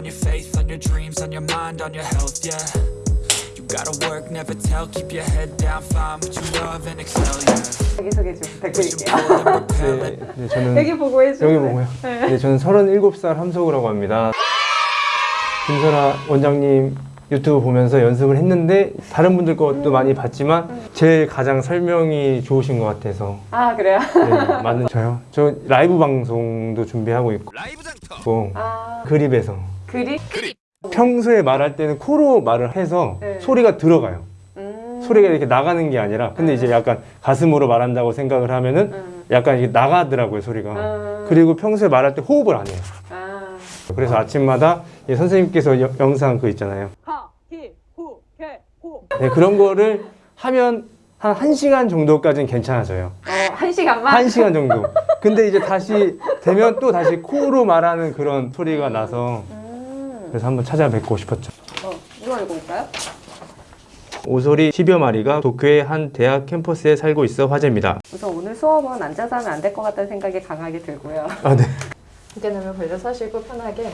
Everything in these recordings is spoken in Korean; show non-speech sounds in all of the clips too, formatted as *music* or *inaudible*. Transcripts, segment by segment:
on your faith, on your dreams, on your mind, on your health, yeah. You gotta work, never tell, keep your head down, find what you love and excel, yeah. 자기소개 좀 부탁드릴게요. 네, 네, 저는 여기 보고 해주세요. 여기 보고요. 네, 저는 37살 함석우라고 합니다. 김설아 원장님 유튜브 보면서 연습을 했는데 다른 분들 것도 많이 봤지만 제일 가장 설명이 좋으신 것 같아서 아 그래요? 네, 맞는 저요. 저 라이브 방송도 준비하고 있고 아 그립에서 그리? 평소에 말할 때는 코로 말을 해서 네. 소리가 들어가요. 음. 소리가 이렇게 나가는 게 아니라 근데 이제 약간 가슴으로 말한다고 생각을 하면은 음. 약간 이게 나가더라고요 소리가. 음. 그리고 평소에 말할 때 호흡을 안 해요. 아 그래서 아 침마다 이 선생님께서 여- 영상 그 있잖아요. 하 히 후 개 호 네, 그런 거를 하면 한 1시간 정도까지는 괜찮아져요. 어한 시간만? 1시간 정도. 근데 이제 다시 되면 또 다시 코로 말하는 그런 소리가 나서 음. 그래서 한번 찾아뵙고 싶었죠. 어 이거 읽어볼까요? 오소리 10여 마리가 도쿄의 한 대학 캠퍼스에 살고 있어 화제입니다. 우선 오늘 수업은 앉아서 하면 안 될 것 같다는 생각이 강하게 들고요. *laughs* 아, 네. 이제는 벌려 서시고 편하게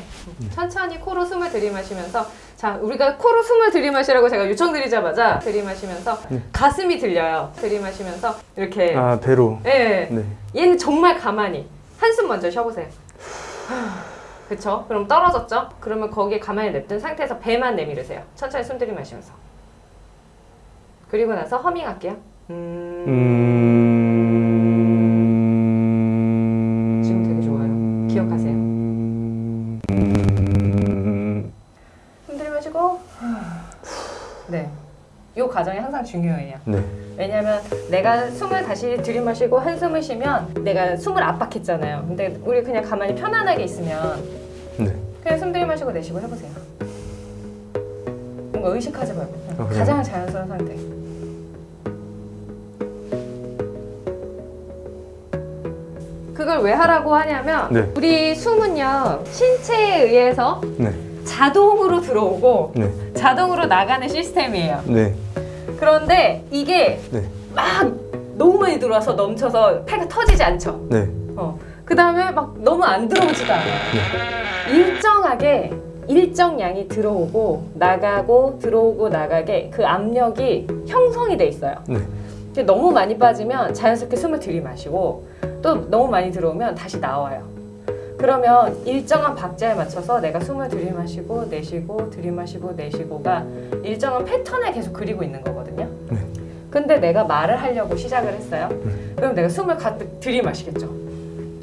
천천히 코로 숨을 들이마시면서 자 우리가 코로 숨을 들이마시라고 제가 요청드리자마자 들이마시면서 가슴이 들려요 들이마시면서 이렇게 아, 배로. 예 네. 얘는 정말 가만히 한숨 먼저 쉬어보세요 그쵸? 그럼 떨어졌죠? 그러면 거기에 가만히 냅둔 상태에서 배만 내밀으세요 천천히 숨 들이마시면서 그리고 나서 허밍할게요 음... 음... 지금 되게 좋아요. 기억하세요. 음... 숨 들이마시고 네. 이 과정이 항상 중요해요. 네. 왜냐면 내가 숨을 다시 들이마시고 한숨을 쉬면 내가 숨을 압박했잖아요. 근데 우리 그냥 가만히 편안하게 있으면 네. 그냥 숨 들이마시고 내쉬고 해보세요. 뭔가 의식하지 말고 아? 가장 자연스러운 상태. 그걸 왜 하라고 하냐면 네. 우리 숨은요 신체에 의해서 네. 자동으로 들어오고 네. 자동으로 나가는 시스템이에요. 네. 그런데 이게 네. 막 너무 많이 들어와서 넘쳐서 폐가 터지지 않죠. 네. 어. 그 다음에 막 너무 안 들어오지도 않아요. 일정하게 일정 양이 들어오고 나가고 들어오고 나가게 그 압력이 형성이 돼 있어요. 네. 너무 많이 빠지면 자연스럽게 숨을 들이마시고 또 너무 많이 들어오면 다시 나와요. 그러면 일정한 박자에 맞춰서 내가 숨을 들이마시고 내쉬고 들이마시고 내쉬고가 일정한 패턴을 계속 그리고 있는 거거든요. 네. 근데 내가 말을 하려고 시작을 했어요. 그럼 내가 숨을 가득 들이마시겠죠.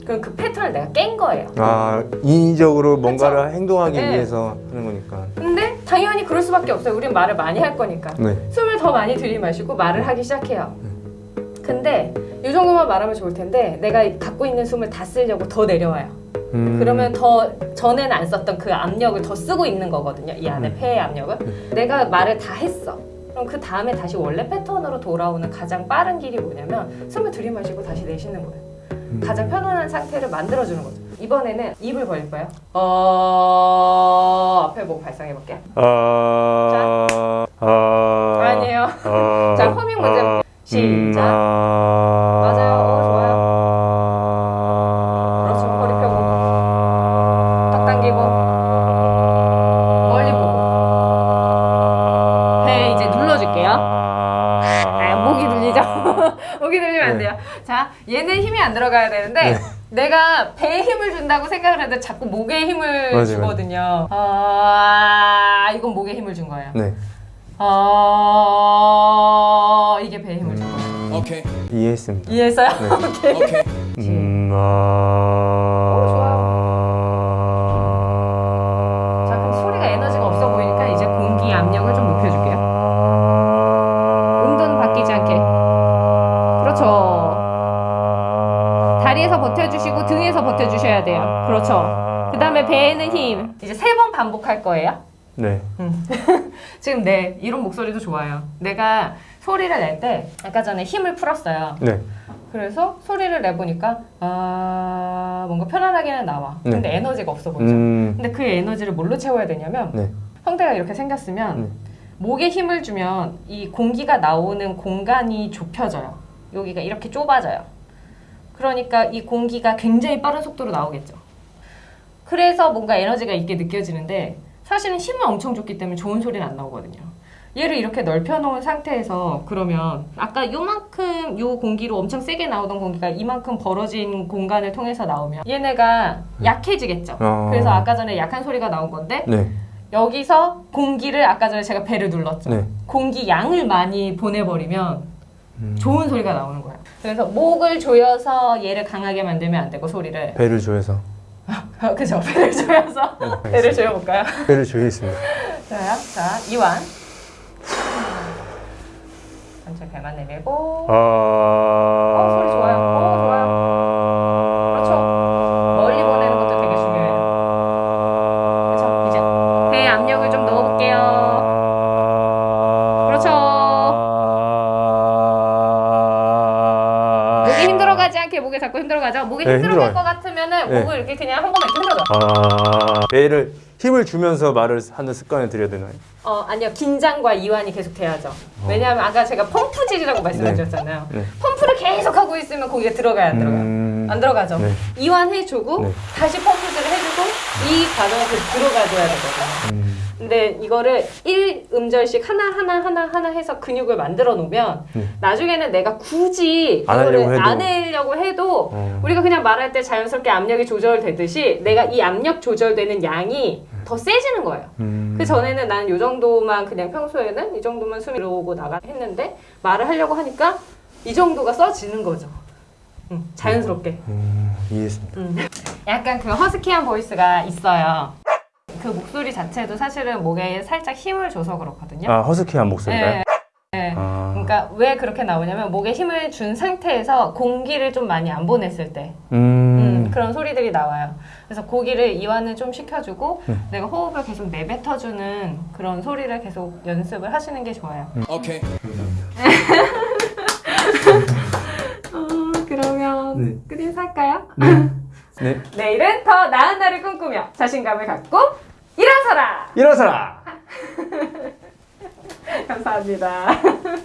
그럼 그 패턴을 내가 깬 거예요. 아, 인위적으로 뭔가를 행동하기 네. 위해서 하는 거니까. 근데 당연히 그럴 수밖에 없어요. 우린 말을 많이 할 거니까. 네. 숨을 더 많이 들이마시고 말을 하기 시작해요. 근데 이 정도만 말하면 좋을 텐데 내가 갖고 있는 숨을 다 쓰려고 더 내려와요. 음. 그러면 더 전에는 안 썼던 그 압력을 더 쓰고 있는 거거든요. 이 안에 음. 폐의 압력을. 내가 말을 다 했어. 그럼 그 다음에 다시 원래 패턴으로 돌아오는 가장 빠른 길이 뭐냐면 숨을 들이마시고 다시 내쉬는 거예요. 음. 가장 편안한 상태를 만들어주는 거죠. 이번에는 입을 벌릴 거예요. 어... 앞에 보고 발성해 볼게요. 아. 아. 아니에요. 아. *laughs* 자, 허밍 먼저 해볼게요. 시작. 자, 얘는 힘이 안 들어가야 되는데 네. 내가 배에 힘을 준다고 생각을 해도 자꾸 목에 힘을 맞아요, 주거든요. 아, 이건 목에 힘을 준 거예요. 네. 아, 이게 배에 힘을 준 거예요. Okay, 이해했습니다. 이해했어요? 네. *laughs* 오케이. 음, 아. 배에는 힘. 이제 세 번 반복할 거예요. 네. *laughs* 지금 내 이런 목소리도 좋아요. 내가 소리를 낼 때 아까 전에 힘을 풀었어요. 네. 그래서 소리를 내보니까 아 뭔가 편안하게는 나와. 네. 근데 에너지가 없어 보이죠. 음. 근데 그 에너지를 뭘로 채워야 되냐면 네. 형태가 이렇게 생겼으면 네. 목에 힘을 주면 이 공기가 나오는 공간이 좁혀져요. 여기가 이렇게 좁아져요. 그러니까 이 공기가 굉장히 빠른 속도로 나오겠죠. 그래서 뭔가 에너지가 있게 느껴지는데 사실은 힘은 엄청 좋기 때문에 좋은 소리는 안 나오거든요. 얘를 이렇게 넓혀놓은 상태에서 그러면 아까 요만큼 요 공기로 엄청 세게 나오던 공기가 이만큼 벌어진 공간을 통해서 나오면 얘네가 약해지겠죠. 어. 그래서 아까 전에 약한 소리가 나온 건데 네. 여기서 공기를 아까 전에 제가 배를 눌렀죠. 네. 공기 양을 많이 보내버리면 음. 좋은 소리가 나오는 거예요. 그래서 목을 조여서 얘를 강하게 만들면 안 되고 소리를 배를 조여서 그죠 *laughs* 배를 조여서 네, 배를 조여볼까요? 배를 조이겠습니다. *laughs* 좋아요. 자 이완 전체 배만 내밀고 아. 어, 소리 좋아 자꾸 힘들어가죠. 목이 네, 힘들어요. 것 같으면은 네. 목을 이렇게 그냥 한 이렇게 흔들어. 아. 배를 힘을 주면서 말을 하는 습관을 들여야 되나요? 어 아니요 긴장과 이완이 계속 돼야죠. 왜냐하면 아까 제가 펌프질이라고 말씀드렸잖아요. 네. 펌프를 계속 하고 있으면 거기가 들어가야 안 들어가요. 음. 안 들어가죠. 네. 이완해주고 네. 다시 펌프질을 해주고 이 과정을 들어가줘야 되거든요. 음. 근데 이거를 1음절씩 하나하나 하나하나 해서 근육을 만들어 놓으면 네. 나중에는 내가 굳이 안 하려고 해도. 안 하려고 해도 어. 우리가 그냥 말할 때 자연스럽게 압력이 조절되듯이 내가 이 압력 조절되는 양이 더 세지는 거예요. 음. 그 전에는 나는 이 정도만 그냥 평소에는 이 정도만 숨이 들어오고 나가 했는데 말을 하려고 하니까 이 정도가 써지는 거죠. 음, 자연스럽게. 음, 이해했습니다. 음. 약간 그 허스키한 보이스가 있어요. 그 목소리 자체도 사실은 목에 살짝 힘을 줘서 그렇거든요. 아 허스키한 목소리가요? 네. 네. 아. 그러니까 왜 그렇게 나오냐면 목에 힘을 준 상태에서 공기를 좀 많이 안 보냈을 때 음. 음, 그런 소리들이 나와요. 그래서 고기를 이완을 좀 시켜주고 네. 내가 호흡을 계속 내뱉어주는 그런 소리를 계속 연습을 하시는 게 좋아요. Okay. *laughs* 어, 그러면 네. 끝 인사할까요? 네. *laughs* 내일은 더 나은 날을 꿈꾸며 자신감을 갖고 일어서라! 일어서라. *laughs* *laughs* 감사합니다. *laughs*